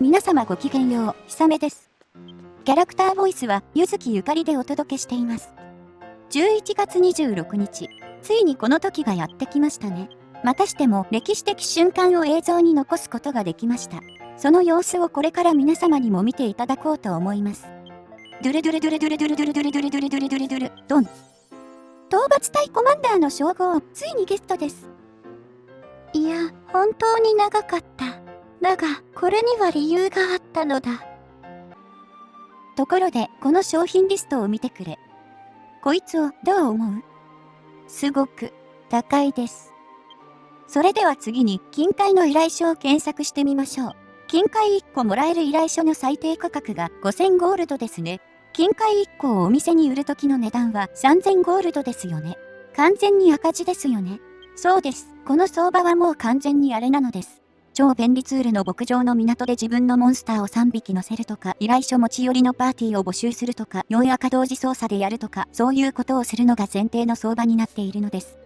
皆様ごきげんよう、ひさめです。キャラクターボイスは、ゆずきゆかりでお届けしています。11月26日、ついにこの時がやってきましたね。またしても歴史的瞬間を映像に残すことができました。その様子をこれから皆様にも見ていただこうと思います。ドゥレドゥレドゥレドゥレドゥレドゥレドゥレドゥレドゥレドゥレドゥレドゥレドン。討伐隊コマンダーの称号、ついにゲストです。いや、本当に長かった。だが、これには理由があったのだ。ところで、この商品リストを見てくれ。こいつをどう思う？すごく高いです。それでは次に、金塊の依頼書を検索してみましょう。金塊1個もらえる依頼書の最低価格が5000ゴールドですね。金塊1個をお店に売る時の値段は3000ゴールドですよね。完全に赤字ですよね。そうです。この相場はもう完全にあれなのです。超便利ツールの牧場の港で自分のモンスターを3匹乗せるとか、依頼書持ち寄りのパーティーを募集するとか、4赤同時操作でやるとか、そういうことをするのが前提の相場になっているのです。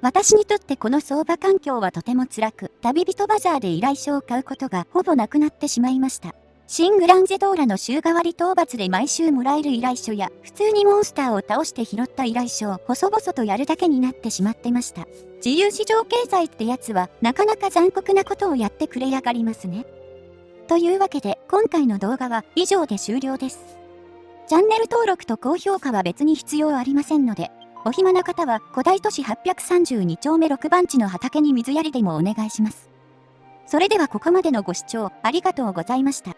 私にとってこの相場環境はとても辛く、旅人バザーで依頼書を買うことがほぼなくなってしまいました。新グランゼドーラの週替わり討伐で毎週もらえる依頼書や、普通にモンスターを倒して拾った依頼書を細々とやるだけになってしまってました。自由市場経済ってやつは、なかなか残酷なことをやってくれやがりますね。というわけで、今回の動画は以上で終了です。チャンネル登録と高評価は別に必要ありませんので、お暇な方は古代都市832丁目6番地の畑に水やりでもお願いします。それではここまでのご視聴ありがとうございました。